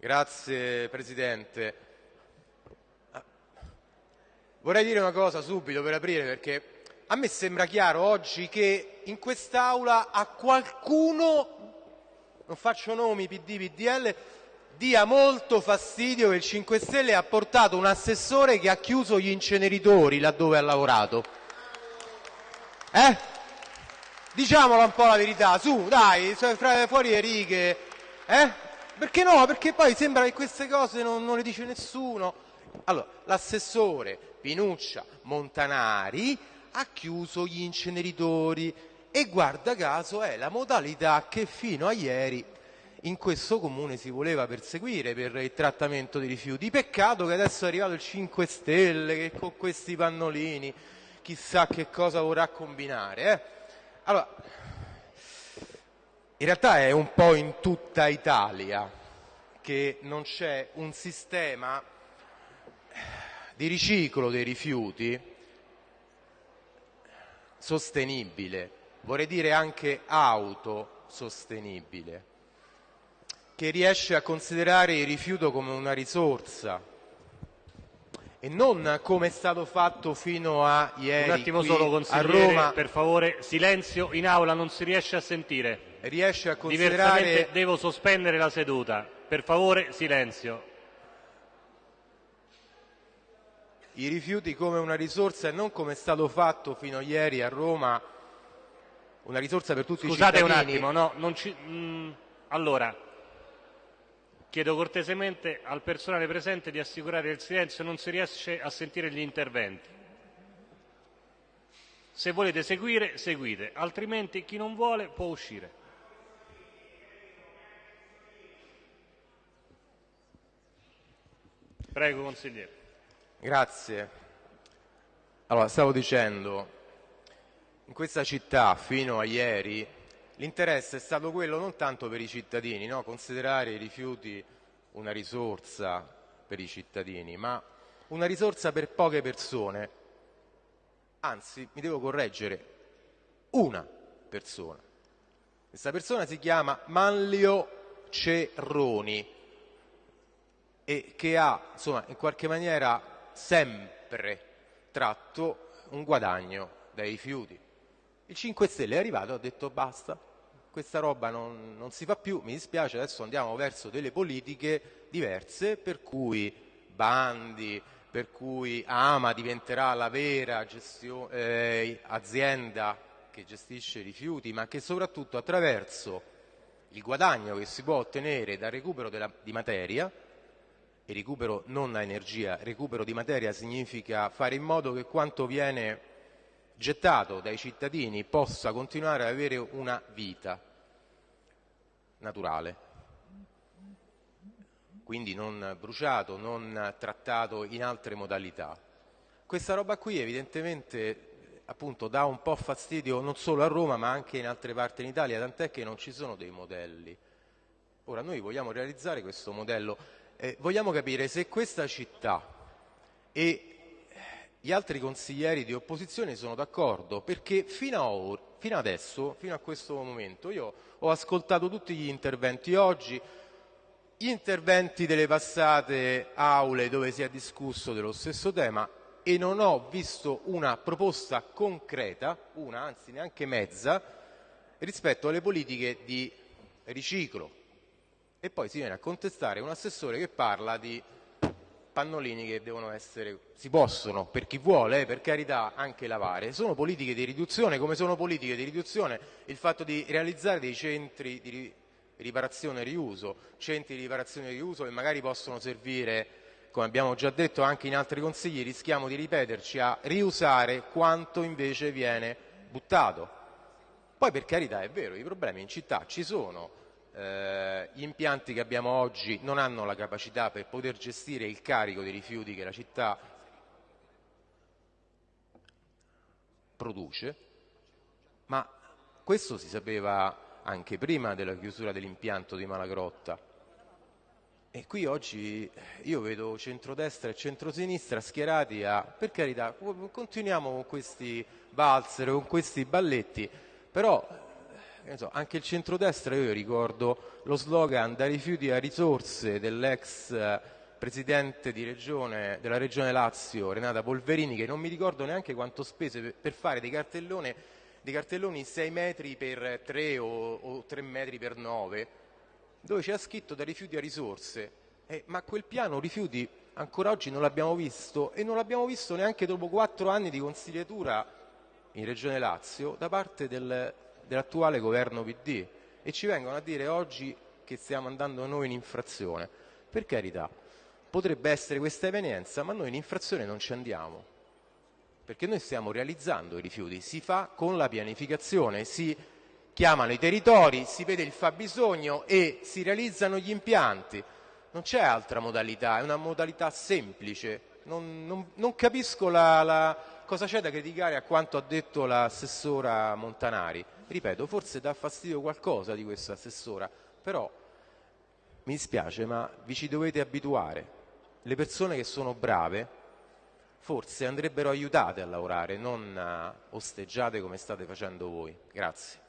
Grazie Presidente. Vorrei dire una cosa subito per aprire perché a me sembra chiaro oggi che in quest'Aula a qualcuno, non faccio nomi, PD, PDL, dia molto fastidio che il 5 Stelle ha portato un assessore che ha chiuso gli inceneritori laddove ha lavorato. Eh? Diciamola un po' la verità, su, dai, fuori le righe. Eh? Perché no? Perché poi sembra che queste cose non, non le dice nessuno. Allora, l'assessore Pinuccia Montanari ha chiuso gli inceneritori e guarda caso è la modalità che fino a ieri in questo comune si voleva perseguire per il trattamento dei rifiuti. Peccato che adesso è arrivato il 5 Stelle che con questi pannolini chissà che cosa vorrà combinare. Eh? Allora, in realtà è un po' in tutta Italia che non c'è un sistema di riciclo dei rifiuti sostenibile, vorrei dire anche autosostenibile, che riesce a considerare il rifiuto come una risorsa e non come è stato fatto fino a ieri Un attimo solo, a Roma. Per favore, silenzio in aula, non si riesce a sentire. Riesce a considerare... Diversamente devo sospendere la seduta. Per favore, silenzio. I rifiuti come una risorsa e non come è stato fatto fino a ieri a Roma, una risorsa per tutti Scusate i cittadini. Scusate un attimo, no, ci... mm, allora, Chiedo cortesemente al personale presente di assicurare il silenzio, non si riesce a sentire gli interventi. Se volete seguire, seguite, altrimenti chi non vuole può uscire. Prego, consigliere. Grazie. Allora, stavo dicendo, in questa città fino a ieri L'interesse è stato quello non tanto per i cittadini, no? considerare i rifiuti una risorsa per i cittadini, ma una risorsa per poche persone. Anzi, mi devo correggere, una persona. Questa persona si chiama Manlio Cerroni e che ha, insomma, in qualche maniera sempre tratto un guadagno dai rifiuti. Il 5 Stelle è arrivato e ha detto basta, questa roba non, non, si fa più, mi dispiace, adesso andiamo verso delle politiche diverse per cui bandi, per cui Ama diventerà la vera gestio, eh, azienda che gestisce i rifiuti, ma che soprattutto attraverso il guadagno che si può ottenere dal recupero della, di materia, e recupero non a energia, recupero di materia significa fare in modo che quanto viene gettato dai cittadini possa continuare ad avere una vita naturale, quindi non bruciato, non trattato in altre modalità. Questa roba qui evidentemente appunto dà un po' fastidio non solo a Roma ma anche in altre parti in Italia, tant'è che non ci sono dei modelli. Ora noi vogliamo realizzare questo modello, eh, vogliamo capire se questa città e gli altri consiglieri di opposizione sono d'accordo perché fino, or, fino adesso, fino a questo momento, io ho ascoltato tutti gli interventi oggi, gli interventi delle passate aule dove si è discusso dello stesso tema e non ho visto una proposta concreta, una anzi neanche mezza, rispetto alle politiche di riciclo. E poi si viene a contestare un assessore che parla di pannolini che devono essere, si possono, per chi vuole, eh, per carità, anche lavare. Sono politiche di riduzione, come sono politiche di riduzione il fatto di realizzare dei centri di riparazione e riuso, centri di riparazione e riuso che magari possono servire, come abbiamo già detto anche in altri consigli, rischiamo di ripeterci, a riusare quanto invece viene buttato. Poi per carità è vero, i problemi in città ci sono, eh, gli impianti che abbiamo oggi non hanno la capacità per poter gestire il carico dei rifiuti che la città produce, ma questo si sapeva anche prima della chiusura dell'impianto di Malagrotta. E qui oggi io vedo centrodestra e centrosinistra schierati a, per carità, continuiamo con questi valzer, con questi balletti, però so, anche il centrodestra, io ricordo lo slogan da rifiuti a risorse dell'ex eh, presidente regione, della regione Lazio, Renata Polverini, che non mi ricordo neanche quanto spese per, fare dei, dei, cartelloni 6 metri per 3 o, o 3 metri per 9, dove c'era scritto da rifiuti a risorse. Eh, ma quel piano rifiuti ancora oggi non l'abbiamo visto e non l'abbiamo visto neanche dopo quattro anni di consigliatura in Regione Lazio da parte del, dell'attuale governo PD e ci vengono a dire oggi che stiamo andando noi in infrazione. Per carità, potrebbe essere questa evenienza, ma noi in infrazione non ci andiamo, perché noi stiamo realizzando i rifiuti, si fa con la pianificazione, si chiamano i territori, si vede il fabbisogno e si realizzano gli impianti. Non c'è altra modalità, è una modalità semplice. Non, non, non capisco la, la, cosa c'è da criticare a quanto ha detto l'assessora Montanari. Ripeto, forse dà fastidio qualcosa di questa assessora, però mi dispiace, ma vi ci dovete abituare. Le persone che sono brave forse andrebbero aiutate a lavorare, non osteggiate come state facendo voi. Grazie.